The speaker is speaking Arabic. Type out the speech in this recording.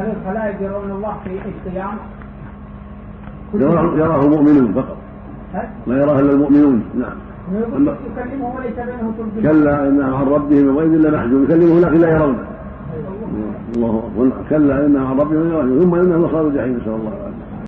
هل الخلائق يرون الله في القيام؟ يراه المؤمنون فقط. لا يراه إلا المؤمنون. نعم. يكلمه وليس بينه كلا انهم عن ربهم يومئذ لمحجوب يكلمه لكن لا يرونه أيوة. الله أكبر. كلا انهم عن ربهم يومئذ ثم انهم لصالوا الجحيم نسأل الله العافية.